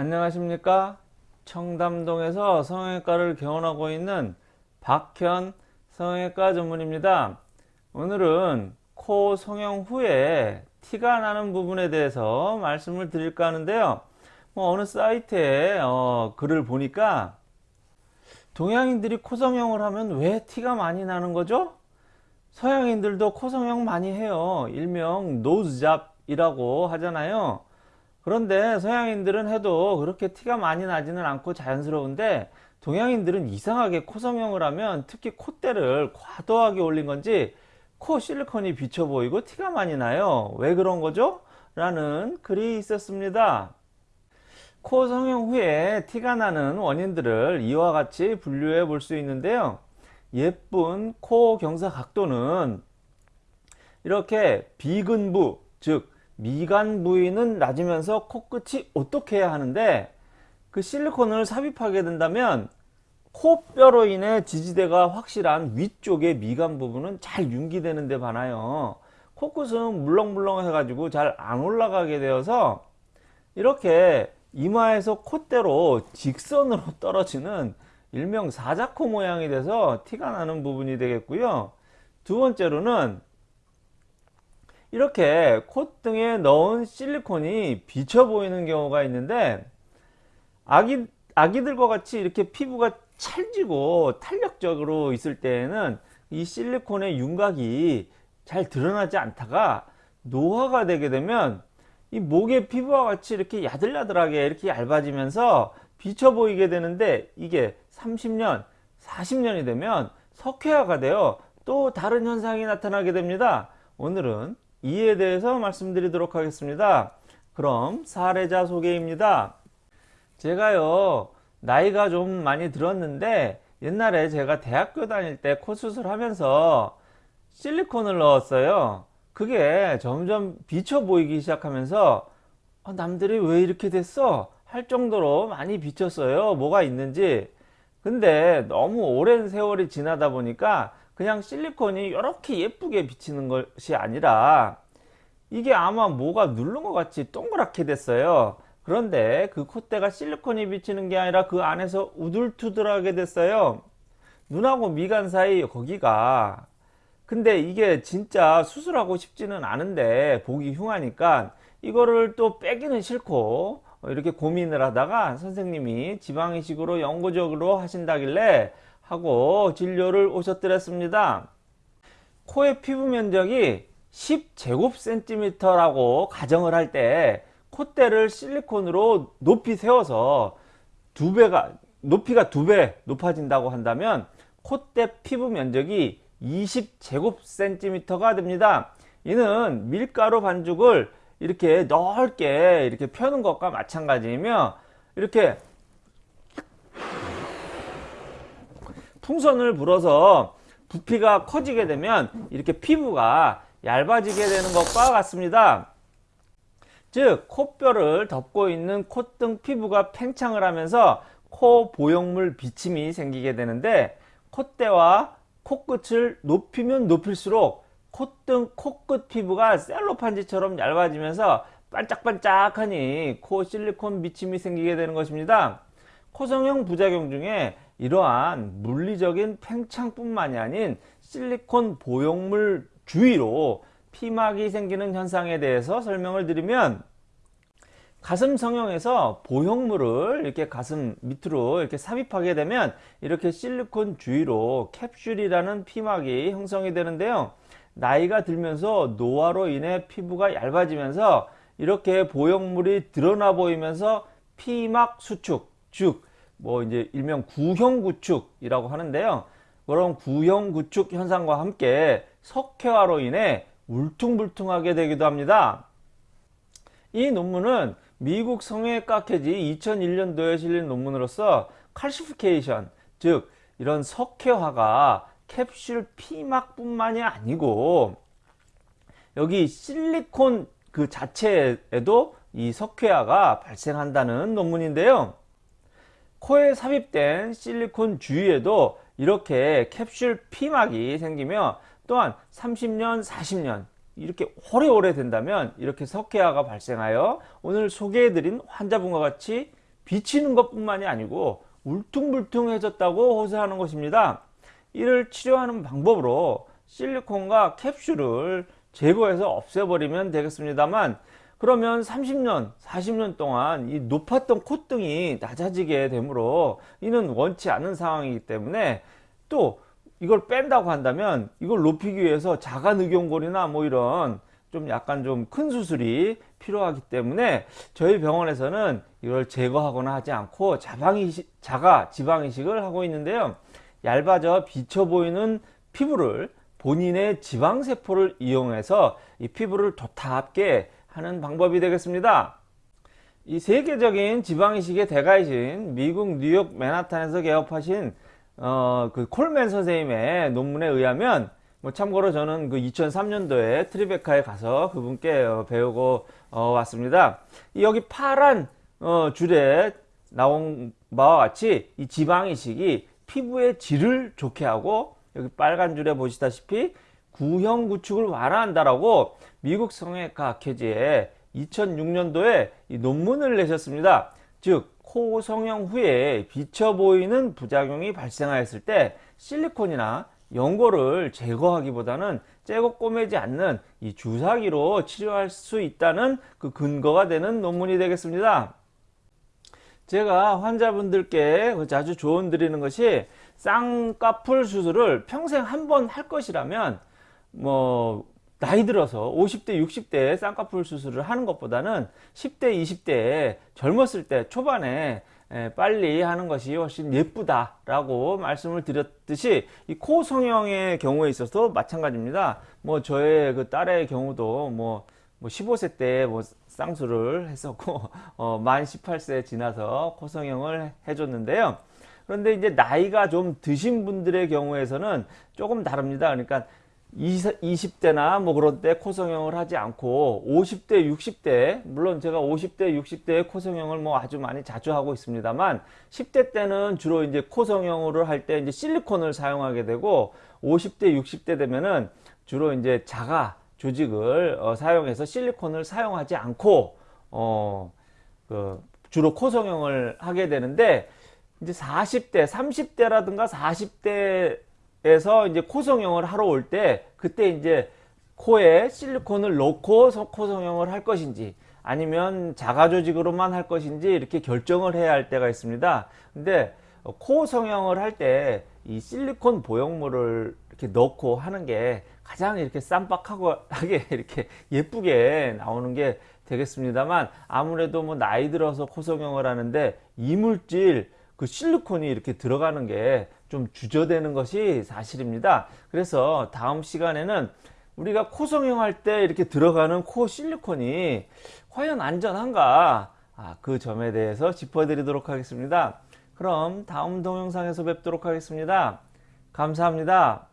안녕하십니까? 청담동에서 성형외과를 개원하고 있는 박현 성형외과 전문의입니다. 오늘은 코 성형 후에 티가 나는 부분에 대해서 말씀을 드릴까 하는데요. 뭐 어느 사이트에 어, 글을 보니까 동양인들이 코 성형을 하면 왜 티가 많이 나는 거죠? 서양인들도 코 성형 많이 해요. 일명 nose job이라고 하잖아요 그런데 서양인들은 해도 그렇게 티가 많이 나지는 않고 자연스러운데 동양인들은 이상하게 코 성형을 하면 특히 콧대를 과도하게 올린 건지 코 실리콘이 비쳐 보이고 티가 많이 나요. 왜 그런 거죠? 라는 글이 있었습니다. 코 성형 후에 티가 나는 원인들을 이와 같이 분류해 볼 수 있는데요. 예쁜 코 경사 각도는 이렇게 비근부 즉 미간 부위는 낮으면서 코끝이 어떻게 해야 하는데 그 실리콘을 삽입하게 된다면 코뼈로 인해 지지대가 확실한 위쪽의 미간 부분은 잘 윤기되는 데 반하여 코끝은 물렁물렁 해가지고 잘 안 올라가게 되어서 이렇게 이마에서 콧대로 직선으로 떨어지는 일명 사자코 모양이 돼서 티가 나는 부분이 되겠고요. 두 번째로는 이렇게 콧등에 넣은 실리콘이 비쳐 보이는 경우가 있는데 아기, 아기들과 같이 이렇게 피부가 찰지고 탄력적으로 있을 때에는 이 실리콘의 윤곽이 잘 드러나지 않다가 노화가 되게 되면 이 목의 피부와 같이 이렇게 야들야들하게 이렇게 얇아지면서 비쳐 보이게 되는데 이게 30년 40년이 되면 석회화가 되어 또 다른 현상이 나타나게 됩니다. 오늘은 이에 대해서 말씀드리도록 하겠습니다. 그럼 사례자 소개입니다. 제가요 나이가 좀 많이 들었는데 옛날에 제가 대학교 다닐 때 코 수술하면서 실리콘을 넣었어요. 그게 점점 비쳐 보이기 시작하면서 아, 남들이 왜 이렇게 됐어? 할 정도로 많이 비쳤어요. 뭐가 있는지. 근데 너무 오랜 세월이 지나다 보니까 그냥 실리콘이 이렇게 예쁘게 비치는 것이 아니라 이게 아마 뭐가 누른 것 같이 동그랗게 됐어요. 그런데 그 콧대가 실리콘이 비치는 게 아니라 그 안에서 우둘투둘하게 됐어요. 눈하고 미간 사이 거기가. 근데 이게 진짜 수술하고 싶지는 않은데 보기 흉하니까 이거를 또 빼기는 싫고 이렇게 고민을 하다가 선생님이 지방이식으로 영구적으로 하신다길래 하고 진료를 오셨더랬습니다. 코의 피부 면적이 10제곱센티미터라고 가정을 할 때 콧대를 실리콘으로 높이 세워서 두 배가 높이가 두 배 높아진다고 한다면 콧대 피부 면적이 20제곱센티미터가 됩니다. 이는 밀가루 반죽을 이렇게 넓게 이렇게 펴는 것과 마찬가지이며 이렇게 풍선을 불어서 부피가 커지게 되면 이렇게 피부가 얇아지게 되는 것과 같습니다. 즉 코뼈를 덮고 있는 콧등 피부가 팽창을 하면서 코 보형물 비침이 생기게 되는데 콧대와 코끝을 높이면 높일수록 콧등 코끝 피부가 셀로판지처럼 얇아지면서 반짝반짝하니 코 실리콘 비침이 생기게 되는 것입니다. 코성형 부작용 중에 이러한 물리적인 팽창뿐만이 아닌 실리콘 보형물 주위로 피막이 생기는 현상에 대해서 설명을 드리면 가슴 성형에서 보형물을 이렇게 가슴 밑으로 이렇게 삽입하게 되면 이렇게 실리콘 주위로 캡슐이라는 피막이 형성이 되는데요. 나이가 들면서 노화로 인해 피부가 얇아지면서 이렇게 보형물이 드러나 보이면서 피막 수축, 즉 뭐 이제 일명 구형 구축이라고 하는데요. 그런 구형 구축 현상과 함께 석회화로 인해 울퉁불퉁하게 되기도 합니다. 이 논문은 미국 성형외과 캐지 2001년도에 실린 논문으로서 칼시피케이션 즉 이런 석회화가 캡슐 피막 뿐만이 아니고 여기 실리콘 그 자체에도 이 석회화가 발생한다는 논문인데요. 코에 삽입된 실리콘 주위에도 이렇게 캡슐 피막이 생기며 또한 30년 40년 이렇게 오래오래 된다면 이렇게 석회화가 발생하여 오늘 소개해드린 환자분과 같이 비치는 것 뿐만이 아니고 울퉁불퉁해졌다고 호소하는 것입니다. 이를 치료하는 방법으로 실리콘과 캡슐을 제거해서 없애버리면 되겠습니다만 그러면 30년, 40년 동안 이 높았던 콧등이 낮아지게 되므로 이는 원치 않은 상황이기 때문에 또 이걸 뺀다고 한다면 이걸 높이기 위해서 자가늑연골이나 뭐 이런 좀 약간 좀 큰 수술이 필요하기 때문에 저희 병원에서는 이걸 제거하거나 하지 않고 자방이식, 자가 지방이식을 하고 있는데요. 얇아져 비쳐 보이는 피부를 본인의 지방세포를 이용해서 이 피부를 도탑게 하는 방법이 되겠습니다. 이 세계적인 지방이식의 대가이신 미국 뉴욕 맨하탄에서 개업하신 어, 그 콜맨 선생님의 논문에 의하면 뭐 참고로 저는 그 2003년도에 트리베카에 가서 그분께 어, 배우고 어, 왔습니다. 여기 파란 어, 줄에 나온 바와 같이 이 지방이식이 피부의 질을 좋게 하고 여기 빨간 줄에 보시다시피 구형 구축을 완화한다라고 미국 성형외과 학회지에 2006년도에 논문을 내셨습니다. 즉, 코 성형 후에 비쳐 보이는 부작용이 발생하였을 때 실리콘이나 연고를 제거하기보다는 째고 꼬매지 않는 이 주사기로 치료할 수 있다는 그 근거가 되는 논문이 되겠습니다. 제가 환자분들께 자주 조언 드리는 것이 쌍꺼풀 수술을 평생 한 번 할 것이라면 뭐 나이 들어서 50대 60대에 쌍꺼풀 수술을 하는 것보다는 10대 20대에 젊었을 때 초반에 빨리 하는 것이 훨씬 예쁘다 라고 말씀을 드렸듯이 이 코 성형의 경우에 있어서 마찬가지입니다. 뭐 저의 그 딸의 경우도 뭐, 뭐 15세 때 뭐 쌍수를 했었고 어, 만 18세 지나서 코 성형을 해줬는데요. 그런데 이제 나이가 좀 드신 분들의 경우에서는 조금 다릅니다. 그러니까 20 대나 뭐 그런 때 코 성형을 하지 않고 50대 60대 물론 제가 50대 60대에 코 성형을 뭐 아주 많이 자주 하고 있습니다만 10대 때는 주로 이제 코 성형을 할 때 이제 실리콘을 사용하게 되고 50대 60대 되면은 주로 이제 자가 조직을 어, 사용해서 실리콘을 사용하지 않고 어 그 주로 코 성형을 하게 되는데 이제 40대 30대라든가 40대 에서 이제 코 성형을 하러 올 때 그때 이제 코에 실리콘을 넣고 코 성형을 할 것인지 아니면 자가 조직으로만 할 것인지 이렇게 결정을 해야 할 때가 있습니다. 근데 코 성형을 할 때 이 실리콘 보형물을 이렇게 넣고 하는 게 가장 이렇게 쌈박하게 이렇게 예쁘게 나오는 게 되겠습니다만 아무래도 뭐 나이 들어서 코 성형을 하는데 이물질 그 실리콘이 이렇게 들어가는 게 좀 주저되는 것이 사실입니다. 그래서 다음 시간에는 우리가 코 성형할 때 이렇게 들어가는 코 실리콘이 과연 안전한가 아, 그 점에 대해서 짚어드리도록 하겠습니다. 그럼 다음 동영상에서 뵙도록 하겠습니다. 감사합니다.